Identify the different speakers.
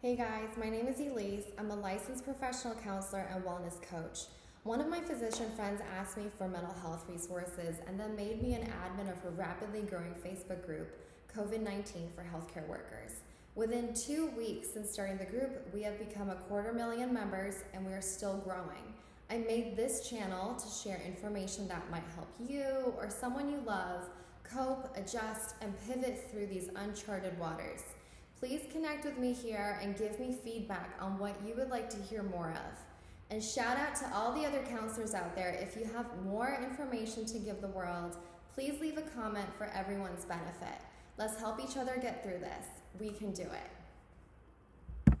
Speaker 1: Hey guys, my name is Elise. I'm a licensed professional counselor and wellness coach. One of my physician friends asked me for mental health resources and then made me an admin of her rapidly growing Facebook group, COVID 19 for Healthcare Workers. Within two weeks since starting the group, we have become a quarter million members and we are still growing. I made this channel to share information that might help you or someone you love cope, adjust, and pivot through these uncharted waters. Please connect with me here and give me feedback on what you would like to hear more of. And shout out to all the other counselors out there. If you have more information to give the world, please leave a comment for everyone's benefit. Let's help each other get through this. We can do it.